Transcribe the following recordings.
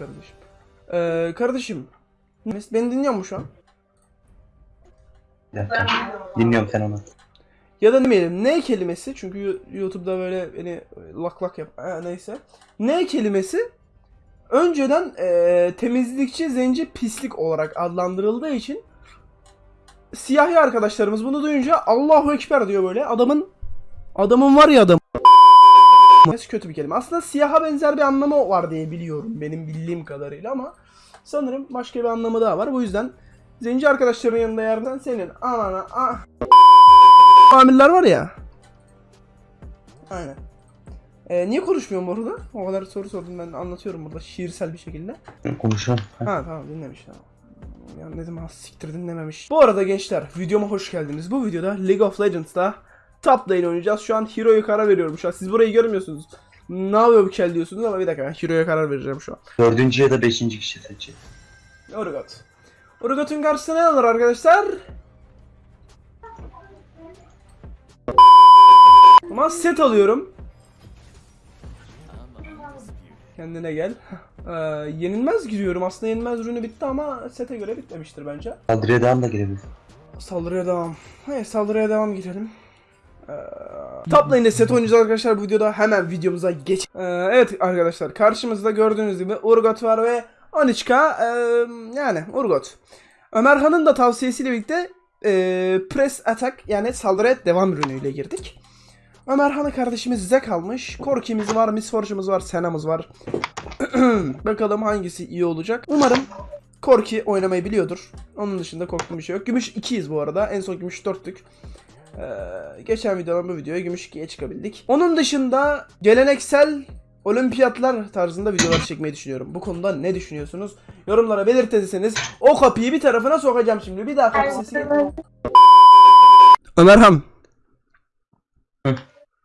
kardeşim. Ee, kardeşim. Beni dinliyor mu şu an? Dakika. Dinliyorum sen onu. Ya da demeyelim ne kelimesi çünkü YouTube'da böyle beni lak lak yap ha, neyse. Ne kelimesi önceden e, temizlikçi zenci pislik olarak adlandırıldığı için siyahi arkadaşlarımız bunu duyunca Allahu Ekber diyor böyle adamın adamın var ya adam kötü bir kelime. Aslında siyaha benzer bir anlamı var diye biliyorum benim bildiğim kadarıyla ama sanırım başka bir anlamı daha var. Bu yüzden zenci arkadaşların yanında yerden senin anana ah amirler var ya. Aynen. Ee, niye konuşmuyorum orada? O kadar soru sordum ben anlatıyorum burada şiirsel bir şekilde. Konuşuyorum. Ha. Tamam dinlemiş tamam. Ya ne zaman siktir dinlememiş. Bu arada gençler videoma hoş geldiniz. Bu videoda League of Legends'ta top lane oynayacağız. Şu an Hero'ya karar veriyorum şu an. Siz burayı görmüyorsunuz. Ne yapıyor bu kel diyorsunuz ama bir dakika ben Hero'ya karar vereceğim şu an. Dördüncü ya da beşinci kişi seçecek. Urgot. Urgot'un karşısına ne alır arkadaşlar? Ama set alıyorum. Kendine gel. Ee, yenilmez giriyorum. Aslında yenilmez ürünü bitti ama sete göre bitmemiştir bence. Adredan da girebilir. Saldırıya devam. Hayır saldırıya devam girelim. Ee, top lane'de set oynayacağız arkadaşlar bu videoda. Hemen videomuza geç. Ee, evet arkadaşlar karşımızda gördüğünüz gibi Urgot var ve Anichka ee, yani Urgot. Ömerhan'ın da tavsiyesiyle birlikte ee, press attack yani saldırıya devam ürünüyle girdik. Ömerhan'ı kardeşimiz Zek almış. Korki'miz var, Miss Fortune'umuz var, Sena'mız var. Bakalım hangisi iyi olacak. Umarım Korki oynamayı biliyordur. Onun dışında korktuğum bir şey yok. Gümüş 2'yiz bu arada. En son gümüş 4'tük. Ee, geçen videodan bu videoya gümüş 2'ye çıkabildik. Onun dışında geleneksel olimpiyatlar tarzında videolar çekmeyi düşünüyorum. Bu konuda ne düşünüyorsunuz? Yorumlara belirtirseniz o kapıyı bir tarafına sokacağım şimdi. Bir daha kapı sesi geliyor. Ömerham. Hı.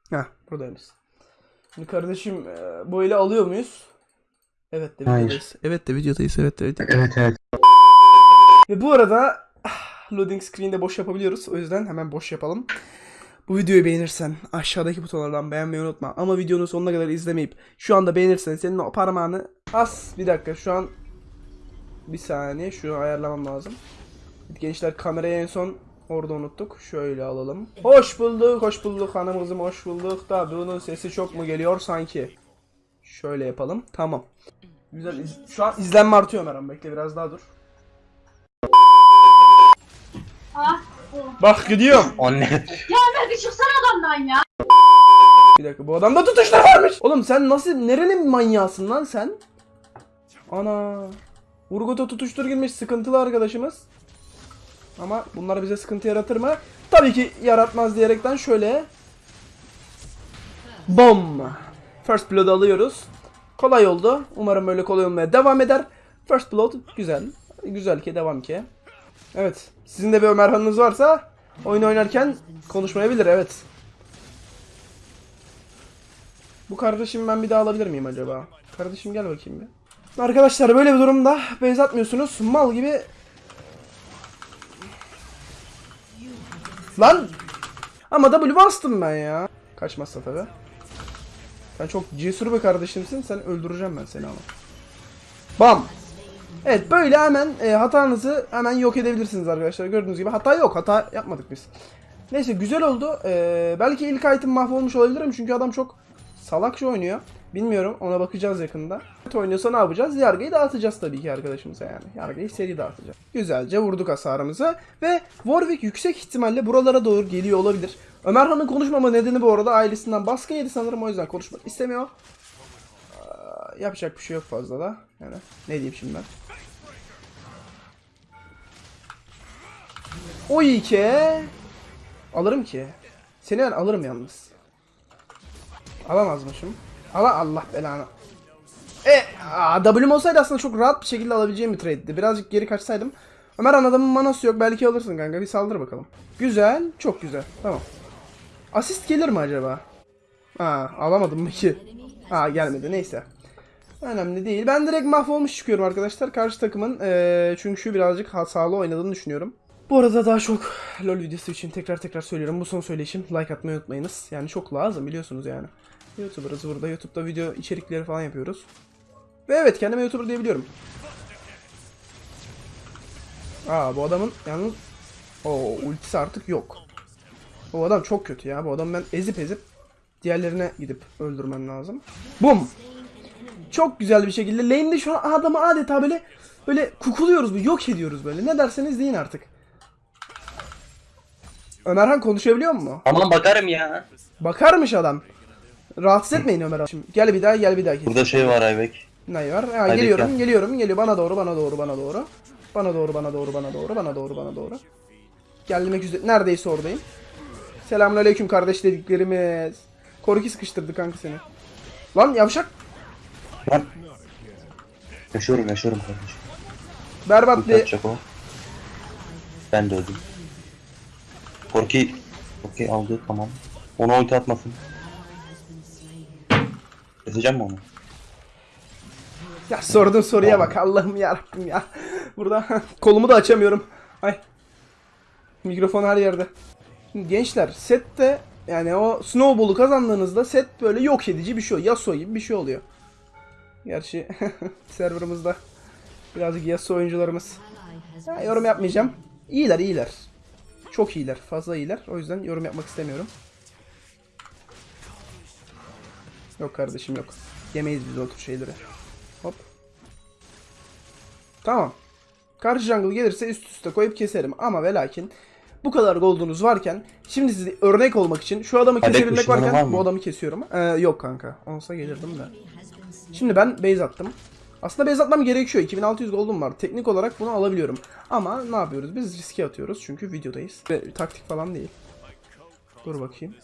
Heh buradayız. Şimdi kardeşim e, bu ile alıyor muyuz? Evet de Hayır. videodayız. Evet de videodayız. Evet de videodayız. Evet evet. Ve bu arada loading screen'de boş yapabiliyoruz. O yüzden hemen boş yapalım. Bu videoyu beğenirsen aşağıdaki butonlardan beğenmeyi unutma. Ama videonun sonuna kadar izlemeyip şu anda beğenirsen senin o parmağını as. Bir dakika şu an bir saniye şunu ayarlamam lazım. Gençler kamerayı en son orada unuttuk. Şöyle alalım. Hoş bulduk, hoş bulduk hanım kızım, hoş bulduk. Da bunun sesi çok mu geliyor sanki? Şöyle yapalım. Tamam. Güzel. Şu an izlenme artıyor Meram. Bekle biraz daha dur. Ah, Bak gidiyorum. O ne? ya Ömer bir çıksana adamdan ya. Bir dakika bu adamda tutuşlar varmış. Oğlum sen nasıl nerenin manyağısın lan sen? Ana. Urgot'a tutuştur girmiş sıkıntılı arkadaşımız. Ama bunlar bize sıkıntı yaratır mı? Tabii ki yaratmaz diyerekten şöyle. Bom. First Blood alıyoruz. Kolay oldu. Umarım böyle kolay olmaya devam eder. First Blood güzel. Güzel ki devam ki. Evet. Sizin de bir Ömerhan'ınız varsa oyun oynarken konuşmayabilir evet. Bu kardeşimi ben bir daha alabilir miyim acaba? Kardeşim gel bakayım bir. Arkadaşlar böyle bir durumda base atmıyorsunuz. Mal gibi... Lan! Ama W bastım ben ya. Kaçmazsa tabi. Sen çok cesur bir kardeşimsin. Sen öldüreceğim ben seni ama. Bam! Evet böyle hemen e, hatanızı hemen yok edebilirsiniz arkadaşlar. Gördüğünüz gibi hata yok. Hata yapmadık biz. Neyse güzel oldu. Ee, belki ilk item mahvolmuş olabilirim çünkü adam çok salakça oynuyor. Bilmiyorum ona bakacağız yakında. Oynuyorsa ne yapacağız? Yargıyı dağıtacağız tabii ki arkadaşımıza yani. Yargıyı seri dağıtacağız. Güzelce vurduk hasarımızı. Ve Warwick yüksek ihtimalle buralara doğru geliyor olabilir. Ömerhan'ın konuşmama nedeni bu arada ailesinden baskı yedi sanırım o yüzden konuşmak istemiyor. Aa, yapacak bir şey yok fazla da. Yani ne diyeyim şimdi ben. O iyi ki. Alırım ki. Seni ben alırım yalnız. Alamazmışım. Ala Allah belanı. E, aa, W'm olsaydı aslında çok rahat bir şekilde alabileceğim bir trade'di. Birazcık geri kaçsaydım. Ömer adamın manası yok. Belki alırsın kanka. Bir saldır bakalım. Güzel. Çok güzel. Tamam. Asist gelir mi acaba? Ha, alamadım mı ki? Ha, gelmedi. Neyse. Önemli değil. Ben direkt mahvolmuş çıkıyorum arkadaşlar. Karşı takımın eee çünkü birazcık hatalı oynadığını düşünüyorum. Bu arada daha çok LoL videosu için tekrar tekrar söylüyorum. Bu son söyleyişim. Like atmayı unutmayınız. Yani çok lazım biliyorsunuz yani. YouTuber'ız burada. YouTube'da video içerikleri falan yapıyoruz. Ve evet kendime YouTuber diyebiliyorum. Aa bu adamın yalnız o ultisi artık yok. Bu adam çok kötü ya. Bu adamı ben ezip ezip diğerlerine gidip öldürmem lazım. Bum. Çok güzel bir şekilde lane'de şu an adamı adeta böyle böyle kukuluyoruz, yok ediyoruz böyle. Ne derseniz deyin artık. Ömerhan konuşabiliyor mu? Aman bakarım ya. Bakarmış adam. Rahatsız etmeyin Ömer Şimdi Gel bir daha gel bir daha kes. Burada şey var Aybek. Ne var? Ha, geliyorum gel. geliyorum geliyor bana doğru bana doğru bana doğru. Bana doğru bana doğru bana doğru bana doğru bana doğru. Gelmek üzere neredeyse oradayım. Selamünaleyküm kardeş dediklerimiz. Koruki sıkıştırdı kanka seni. Lan yavşak. Lan. Yaşıyorum yaşıyorum kardeşim. Berbat bir atacak o. Ben de öldüm. Korki. Korki aldı tamam. Ona ulti atmasın. Keseceğim mi onu? Ya sorduğun soruya bak Allah'ım ya Rabbim ya. Burada kolumu da açamıyorum. Ay. Mikrofon her yerde. Şimdi gençler sette yani o snowball'u kazandığınızda set böyle yok edici bir şey oluyor. Yasuo gibi bir şey oluyor. Gerçi serverımızda birazcık Yasuo oyuncularımız. Ya, yorum yapmayacağım. İyiler iyiler. Çok iyiler. Fazla iyiler. O yüzden yorum yapmak istemiyorum. Yok kardeşim yok. Yemeyiz biz o tür şeyleri. Hop. Tamam. Karşı jungle gelirse üst üste koyup keserim. Ama ve lakin bu kadar gold'unuz varken şimdi size örnek olmak için şu adamı kesebilmek var varken bu adamı kesiyorum. Ee, yok kanka. Olsa gelirdim de. Şimdi ben base attım. Aslında base atmam gerekiyor. 2600 gold'um var. Teknik olarak bunu alabiliyorum. Ama ne yapıyoruz? Biz riske atıyoruz. Çünkü videodayız. Ve taktik falan değil. Dur bakayım.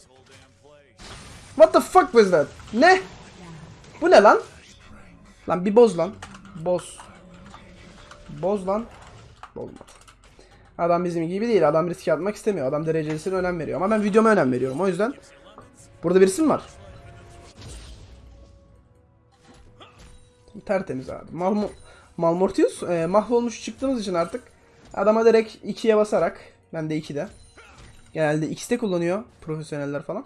What the fuck was that? Ne? Bu ne lan? Lan bir boz lan. Boz. Boz lan. Olmadı. Adam bizim gibi değil. Adam riske atmak istemiyor. Adam derecesine önem veriyor. Ama ben videoma önem veriyorum. O yüzden burada birisi mi var? Tertemiz abi. Malmo Malmortius e, mahvolmuş çıktığınız için artık adama direkt 2'ye basarak ben de 2'de. Genelde X'te kullanıyor profesyoneller falan.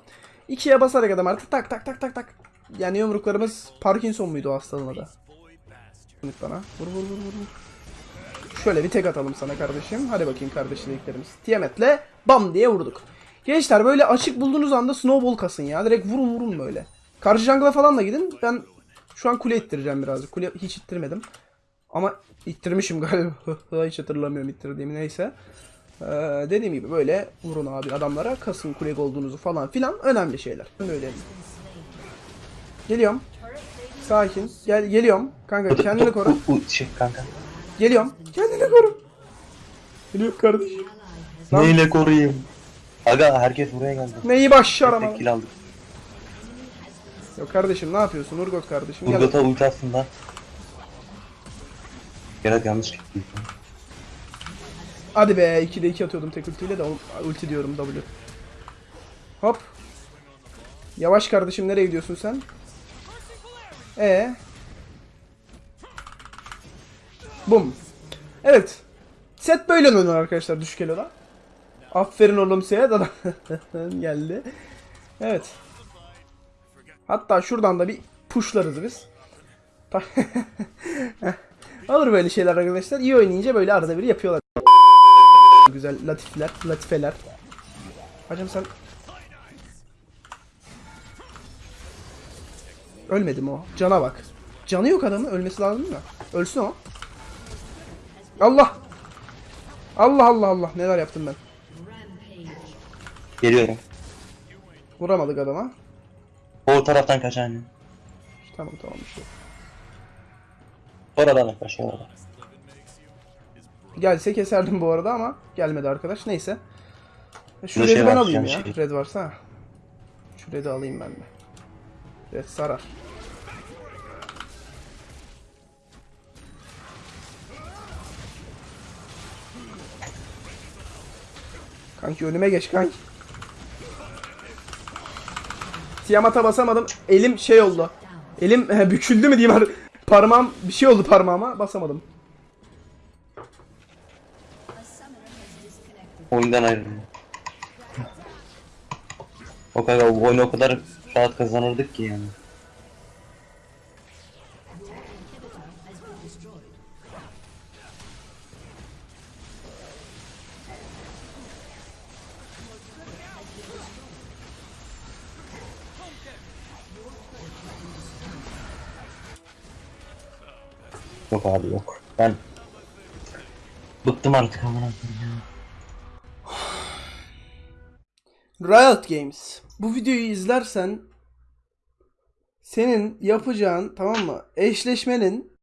2'ye basarak adam artık tak tak tak tak tak. Yani yumruklarımız Parkinson muydu o hastalığın adı? Bana. Vur vur vur. vur. Şöyle bir tek atalım sana kardeşim. Hadi bakayım kardeşliklerimiz. Tiamet'le bam diye vurduk. Gençler böyle açık bulduğunuz anda snowball kasın ya. Direkt vurun vurun böyle. Karşı jungle'a falan da gidin. Ben şu an kule ittireceğim birazcık. Kule hiç ittirmedim. Ama ittirmişim galiba. hiç hatırlamıyorum ittirdiğimi neyse. Ee, dediğim gibi böyle vurun abi adamlara. Kasın kule olduğunuzu falan filan. Önemli şeyler. Böyle. Geliyorum. Sakin. Gel geliyorum. Kanka kendini koru. Şey kanka. Geliyorum. Kendini koru. Geliyorum kardeş. Lan. Neyle koruyayım? Aga herkes buraya geldi. Neyi başaramadım. tek kill aldık. Yok kardeşim ne yapıyorsun Urgot kardeşim gel. Urgot'a ulti aslında. Gerek yanlış gitti. Hadi be 2'de 2 atıyordum tek ultiyle de ulti diyorum W. Hop. Yavaş kardeşim nereye gidiyorsun sen? E. Bum. Evet. Set böyle oynanır arkadaşlar düşük eloda. Aferin oğlum set adam geldi. Evet. Hatta şuradan da bir pushlarız biz. Olur böyle şeyler arkadaşlar. İyi oynayınca böyle arada bir yapıyorlar. Güzel latifler, latifeler. Hacım sen... Ölmedi mi o? Cana bak. Canı yok adamın. Ölmesi lazım da. Ölsün o. Allah! Allah Allah Allah. Neler yaptım ben. Geliyorum. Vuramadık adama. O taraftan kaçan. Tamam tamam bir şey. Oradan yaklaş oradan. Gelse keserdim bu arada ama gelmedi arkadaş. Neyse. Şu Şurada red'i şey ben alayım ya. şey. Red varsa. ha. Şu red'i alayım ben de. Red sarar. Kanki önüme geç kanki. Tiamat'a basamadım. Elim şey oldu. Elim he, büküldü mü diyeyim. Parmağım bir şey oldu parmağıma basamadım. Oyundan ayrıldım. O kadar oyunu o kadar rahat kazanırdık ki yani. Yok abi yok. Ben bıktım artık amına. Riot Games. Bu videoyu izlersen senin yapacağın tamam mı? Eşleşmenin